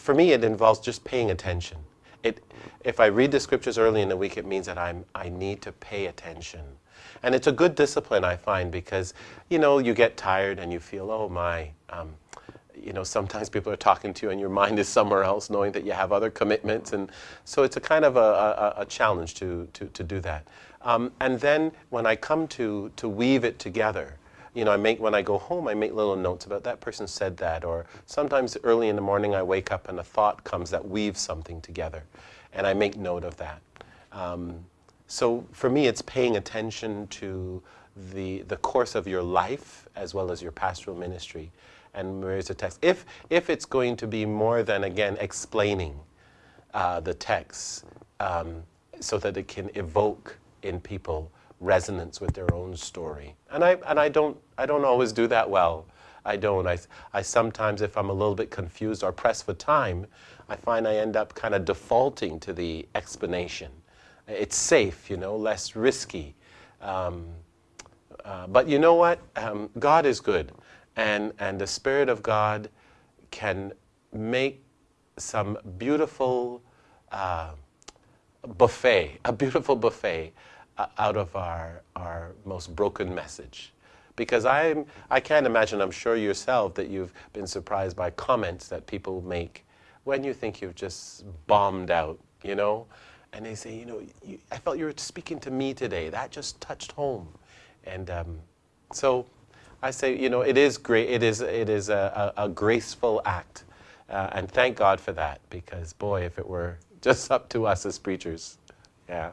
for me, it involves just paying attention. It, if I read the scriptures early in the week, it means that I'm, I need to pay attention. And it's a good discipline, I find, because, you know, you get tired and you feel, oh my, um, you know, sometimes people are talking to you and your mind is somewhere else, knowing that you have other commitments. And so it's a kind of a, a, a challenge to, to, to do that. Um, and then when I come to, to weave it together, you know, I make, when I go home, I make little notes about that person said that, or sometimes early in the morning I wake up and a thought comes that weaves something together, and I make note of that. Um, so for me, it's paying attention to the, the course of your life as well as your pastoral ministry. And where's the text? If, if it's going to be more than, again, explaining uh, the text um, so that it can evoke in people resonance with their own story. And I, and I, don't, I don't always do that well. I don't. I, I sometimes, if I'm a little bit confused or pressed for time, I find I end up kind of defaulting to the explanation. It's safe, you know, less risky. Um, uh, but you know what? Um, God is good. And, and the Spirit of God can make some beautiful uh, buffet, a beautiful buffet out of our, our most broken message. Because I'm, I can't imagine, I'm sure yourself, that you've been surprised by comments that people make when you think you've just bombed out, you know? And they say, you know, you, I felt you were speaking to me today. That just touched home. And um, so I say, you know, it is great. It is, it is a, a, a graceful act. Uh, and thank God for that, because boy, if it were just up to us as preachers, yeah.